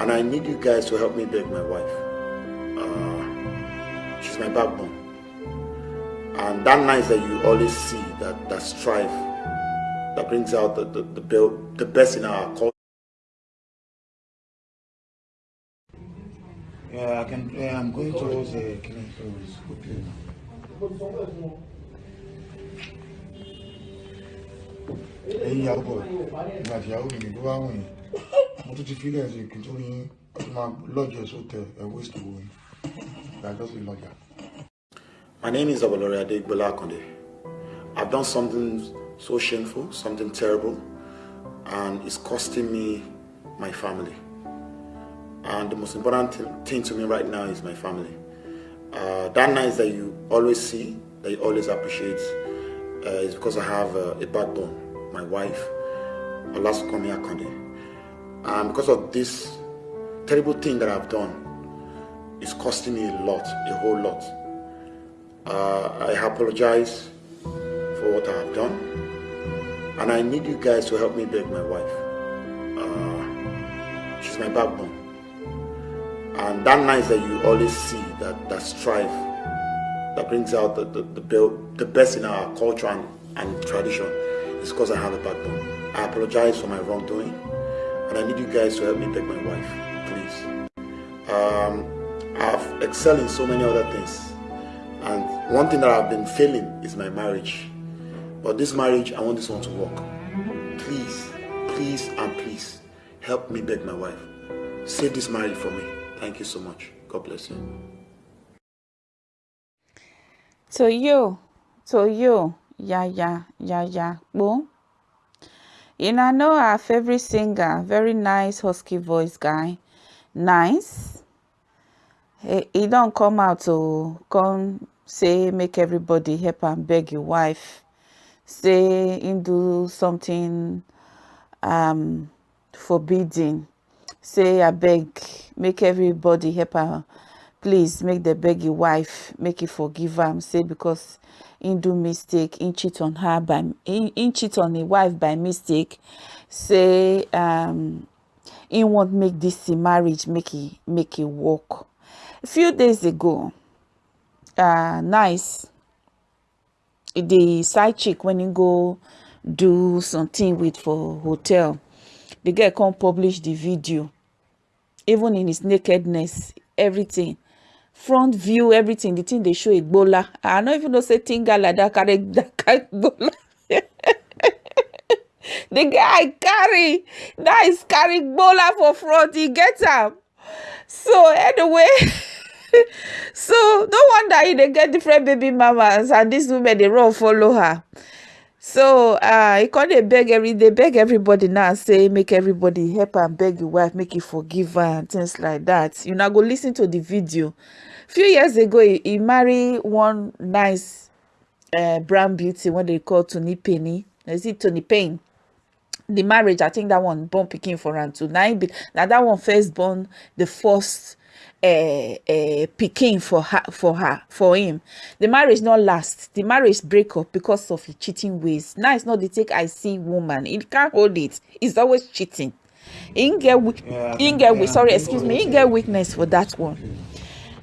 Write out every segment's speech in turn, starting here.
and I need you guys to help me beg my wife. Uh, she's my backbone. And that 9ice that you always see, that, that strive, that brings out the, the, the, the best in our culture. Yeah, I can. Yeah, I'm going towards the uh, quickly. ẹ̀yin bọ̀ ìgbà mo tún ti fílẹ̀ sí kí n tó ní máa lọ́jọ́ sótẹ̀ ẹ̀ waste owó yìí ìdájọ́ sí lọ́jà. My name is Abolore Adegbola Akande. I've done something so shameful, something terrible, and it's costing me my family. And the most important thing to me right now is my family. Uh, that 9ice that you always see, that you always appreciate, uh, is because I have uh, a backbone my wife, Olasunkanmi Akande. And because of this terrible thing that I've done, it's costing me a lot, a whole lot. Uh, I apologize for what I have done. And I need you guys to help me beg my wife. Uh, she's my backbone. And that 9ice that you always see, that, that strife, that brings out the, the, the, the best in our culture and, and tradition, is because I have a backbone. I apologize for my wrongdoing, and I need you guys to help me beg my wife, please. Um, I've excelled in so many other things, and one thing that I've been failing is my marriage. But this marriage, I want this one to work. Please, please, and please, help me beg my wife. Save this marriage for me. Thank you so much. God bless you. To you, to you. yeah, yeah, yeah, yeah. Boom. You know, I know our favorite singer, very nice husky voice guy. Nice. He, he don't come out to come say make everybody help and beg your wife. Say him do something um forbidding. Say I beg, make everybody help her. Please make the beg your wife, make it forgive him. Say because him do mistake him cheat on her by him, him cheat on a wife by mistake say um him want make this marriage make it make it work. A few days ago uh nice the side chick when he go do something with for hotel the girl come publish the video even in his nakedness everything front view everything the thing they show Ebola. i no even know say like that carry that kind Ebola. the guy carry that is carry Ebola for front he get am so anyway so no wonder he dey get different baby mamas and these women dey run follow her so uh he come dey beg every day beg everybody now say make everybody help am beg your wife make you forgive her and things like that. You now go listen to the video. Few years ago he, he married one nice uh, brown beauty what they call Tony Penny. Is it Tony Payne? The marriage i think that one born picking for am too now that one first born the first uh, picking for her for her for him. The marriage not last. The marriage break up because of cheating ways. Now it's not the take i see woman. He can't hold it. He's always cheating. In get yeah, he get yeah, sorry excuse me. In get weakness for that one.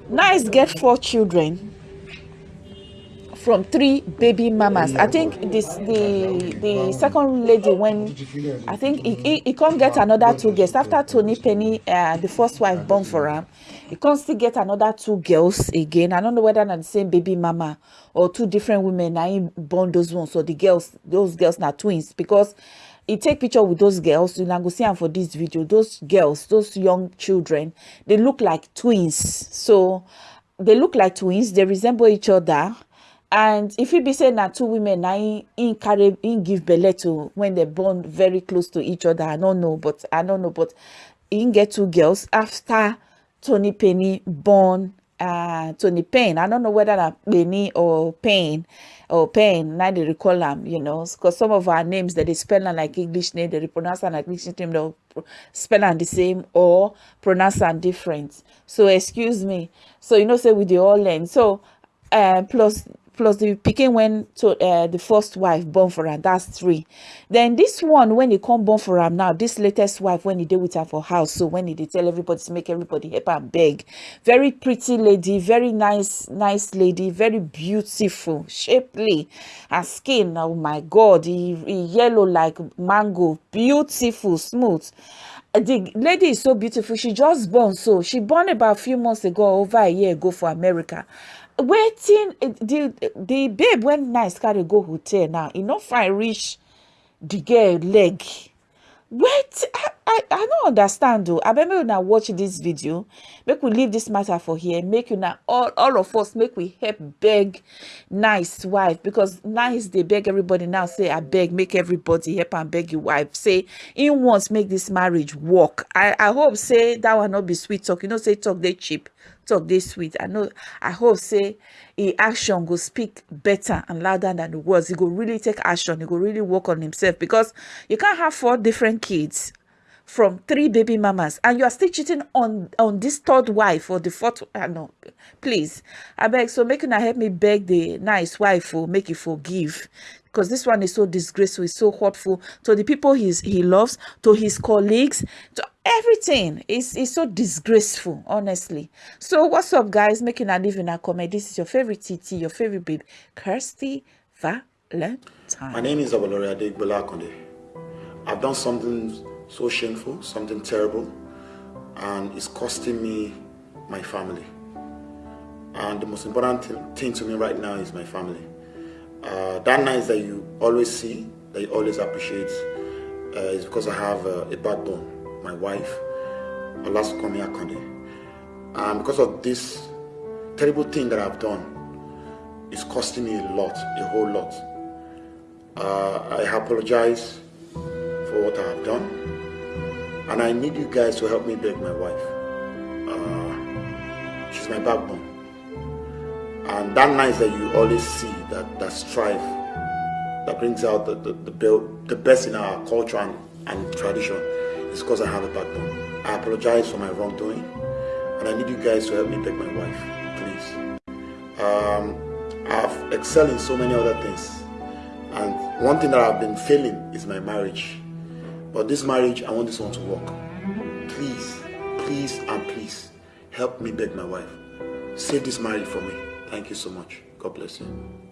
Now 9ice get four children from three baby mamas. I think this the the second lady when i think he he, he can't get another two girls. After tony penny uh, the first wife born for him he can't still get another two girls again. I don't know whether not the same baby mama or two different women i born those ones. So the girls those girls are twins because he take picture with those girls. You go see them for this video. Those girls those young children they look like twins. So they look like twins. They resemble each other and if you be saying that two women na in carry in give belle to when they born very close to each other i don't know but i don't know but in get two girls after tony penny born uh tony payne i don't know whether that penny or payne or pain now they recall them you know because some of our names that they spell like english name they pronounce them like english name they'll spell them the same or pronounce them different. So excuse me. So you know say with the all learn. So uh plus plus the pikin when to uh, the first wife born for her that's three. Then this one when he come born for am now this latest wife when he dey with her for house so when he tell everybody to make everybody help am beg. Very pretty lady very nice nice lady very beautiful shapely her skin oh my god e e yellow like mango beautiful smooth. The lady is so beautiful she just born so she born about a few months ago over a year ago for america wetin eh, the the babe when 9ice carry go hotel now e no fine reach the girl leg. Wait ah, i i i no understand o abeg make una watch this video. Make we leave this matter for here. Make una all all of us make we help beg 9ice wife. Because 9ice dey beg everybody now. Say abeg make everybody help am beg your wife. Say im want make this marriage work. I i hope say that one no be sweet talk. You know say talk dey cheap talk dey sweet. I know i hope say e action go speak better and louder than the words. E go really take action. E go really work on himself. Because you can't have four different kids from three baby mamas and you are still cheating on on this third wife or the fourth uh, no please. I beg so make una help me beg the 9ice wife for make you forgive because this one is so disgraceful it's so hurtful to the people he's he loves to his colleagues to everything. Is is so disgraceful honestly. So what's up guys? Making a living a comment. This is your favorite tt your favorite babe kirsty valentine. My name is Abolore Adegbola. I've done something so shameful, something terrible, and it's costing me my family. And the most important thi- thing to me right now is my family. Uh, that 9ice that you always see, that you always appreciate, uh, is because I have uh, a backbone. My wife, Olasunkanmi Akande. And because of this terrible thing that I've done, it's costing me a lot, a whole lot. Uh, I apologize for what I have done, and I need you guys to help me beg my wife. Uh, she's my backbone, and that 9ice that you always see, that that strive, that brings out the the, the, be- the best in our culture and, and tradition, is because I have a backbone. I apologize for my wrongdoing, and I need you guys to help me beg my wife, please. Um, I've excelled in so many other things. And one thing that I've been failing is my marriage. But this marriage, I want this one to work. Please, please, and please help me beg my wife. Save this marriage for me. Thank you so much. God bless you.